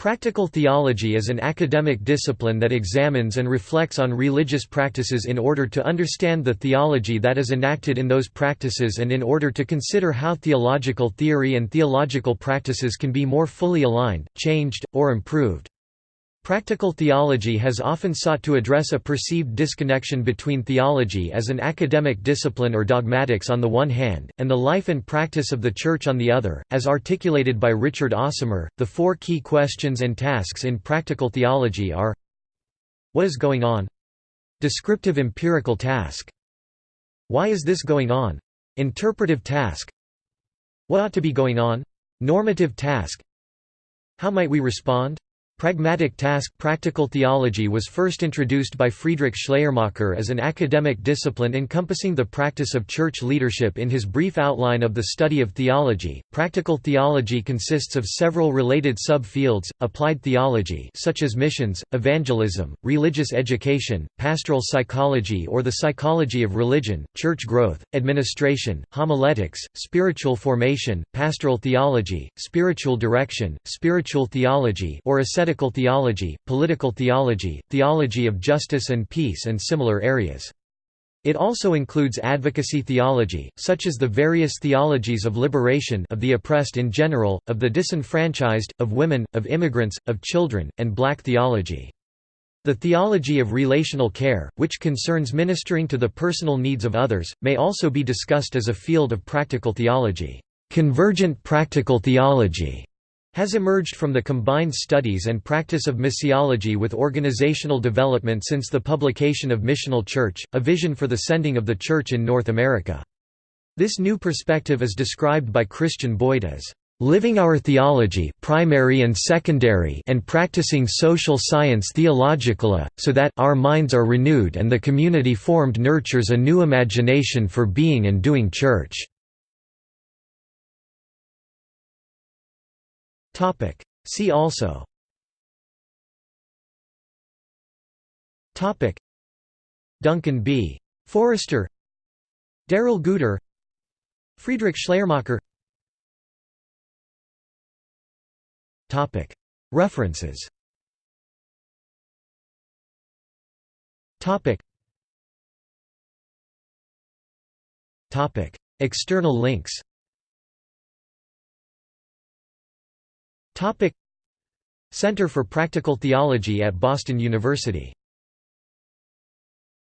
Practical theology is an academic discipline that examines and reflects on religious practices in order to understand the theology that is enacted in those practices and in order to consider how theological theory and theological practices can be more fully aligned, changed, or improved. Practical theology has often sought to address a perceived disconnection between theology as an academic discipline or dogmatics on the one hand, and the life and practice of the Church on the other. As articulated by Richard Osmer, the four key questions and tasks in practical theology are What is going on? Descriptive empirical task. Why is this going on? Interpretive task. What ought to be going on? Normative task. How might we respond? Pragmatic task Practical theology was first introduced by Friedrich Schleiermacher as an academic discipline encompassing the practice of church leadership in his brief outline of the study of theology. Practical theology consists of several related subfields: applied theology such as missions, evangelism, religious education, pastoral psychology or the psychology of religion, church growth, administration, homiletics, spiritual formation, pastoral theology, spiritual direction, spiritual theology or ascetic political theology, political theology, theology of justice and peace and similar areas. It also includes advocacy theology, such as the various theologies of liberation of the oppressed in general, of the disenfranchised, of women, of immigrants, of children, and black theology. The theology of relational care, which concerns ministering to the personal needs of others, may also be discussed as a field of practical theology. Convergent practical theology has emerged from the combined studies and practice of missiology with organizational development since the publication of Missional Church, a vision for the sending of the Church in North America. This new perspective is described by Christian Boyd as living our theology primary and secondary and practicing social science theologically, so that our minds are renewed and the community formed nurtures a new imagination for being and doing church." Topic. See also. Topic. Duncan B. Forrester. Darrell Guder. Friedrich Schleiermacher. Topic. References. Topic. Topic. External links Topic. Center for Practical Theology at Boston University